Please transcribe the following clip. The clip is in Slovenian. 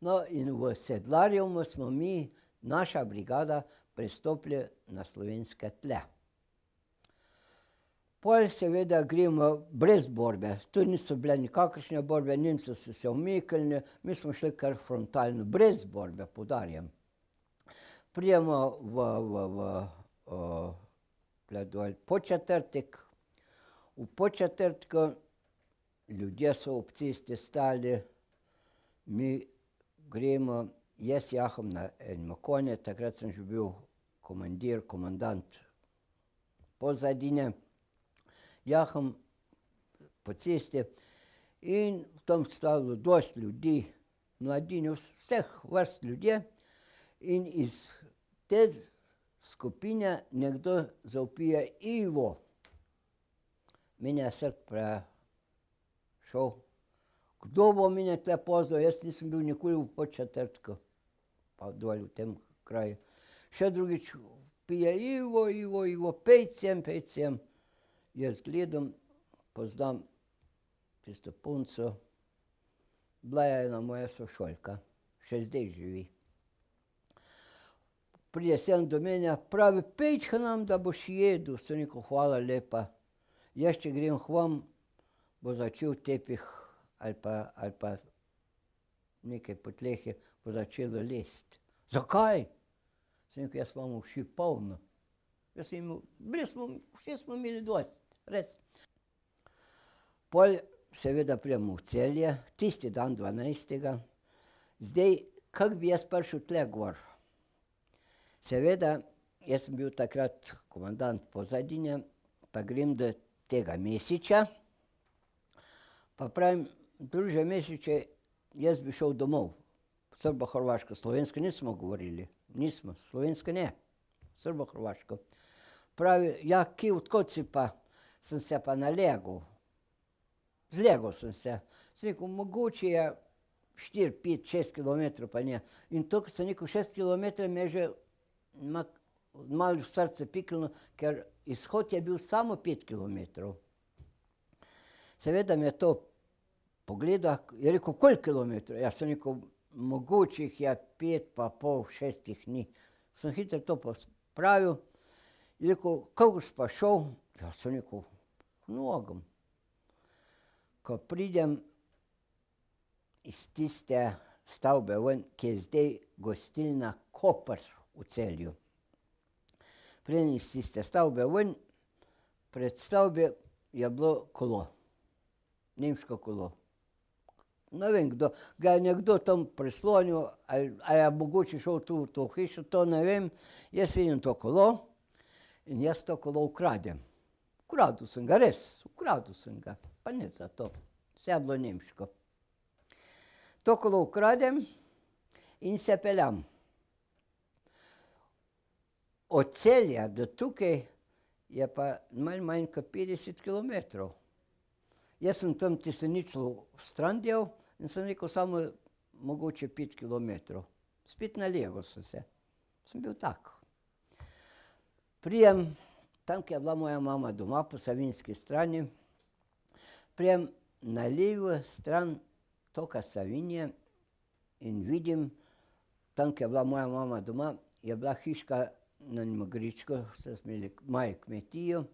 No, in v Sedlarjevmu smo mi, naša brigada, prestopili na slovenske tle. Pol seveda gremo brez borbe, tu niso bile nikakršne borbe, Nemci so se umiknili, mi smo šli kar frontalno, brez borbe, poudarjam. Pridemo v, v, v, tule dol Podčetrtek, v Podčetrtku ljudje so ob cesti stali, mi gremo, jaz jaham na enem konju, takrat sem že bil komandir, komandant Pozadine. Jaham po cesti in tam stalo dosti ljudi, mladine, vseh vrst ljudje, in iz te skupine nekdo zavpije: Ivo! Meni je srce prešlo. Kdo bo mene tule poznal, jaz nisem bil nikoli v Podčetrtku pa dol v tem kraju. Še drugič vpije: Ivo, Ivo, Ivo, pojdi sem, pojdi sem. Jaz gledam, poznam tisto punco, bila je ena moja sošolka, še zdaj živi. Pride sem do mene, pravi: "Pojdi k nam, da boš jedel." Sem rekel: "Hvala lepa." Jaz če grem k vam, bo začel tepih ali pa, ali pa nekaj podlege bo začelo lesti. "Zakaj?" Sem rekel: "Jaz imam uši polno." Jaz sem imel, bili smo, ušes smo imeli dosti, res. Pol seveda pridemo v Celje, tisti dan dvanajstega. Zdaj, kako bi jaz prišel tule gor? Seveda, jaz sem bil takrat komandant Pozadine pa grem do tega Mesiča pa pravim: "Druže Mešiču, jaz bi šel domov." Srbohrvaško, slovensko nismo govorili, nismo, slovensko ne, srbohrvaško. Pravi: "Ja, kje, od kod si pa?" Sem se pa nalegel. Zlegel sem se. Sem rekel: "Mogoče je štiri, pet, šest kilometrov pa ne." In to, ko sem rekel šest kilometrov, me je že malo srce piknilo, ker izhod je bil samo pet kilometrov. Seveda me je to pogledal, je rekel: "Koliko kilometrov?" Ja, sem rekel: "Mogoče jih je pet pa pol, šest jih ni." Sem hitro to pospravil, je rekel: "Kako boš pa šel?" Ja, sem rekel: "Z nogami." Ko pridem iz tiste stavbe ven, ki je zdaj gostilna Koper v Celju. Pridem iz tiste stavbe ven, pred stavbo je bilo kolo. Nemško kolo. Ne vem, kdo, ga je nekdo tam prislonil ali, a je mogoče šel tu v to hišo, to ne vem, jaz vidim to kolo in jaz to kolo ukradem. Ukradel sem ga, res, ukradel sem ga, pa nič zato. Vse je bilo nemško. To kolo ukradem in se peljem. Od Celja do tukaj je pa malo manj kot petdeset kilometrov. Jaz sem tam tisto ničlo stran dal in sem rekel: "Samo mogoče pet kilometrov." Spet nalegel sem se. Sem bil tak. Pridem tam, ko je bila moja mama doma, po Savinjski strani, pridem na levo stran toka Savinje in vidim, tam, ko je bila moja mama doma, je bila hiška na saj smo imeli malo kmetijo,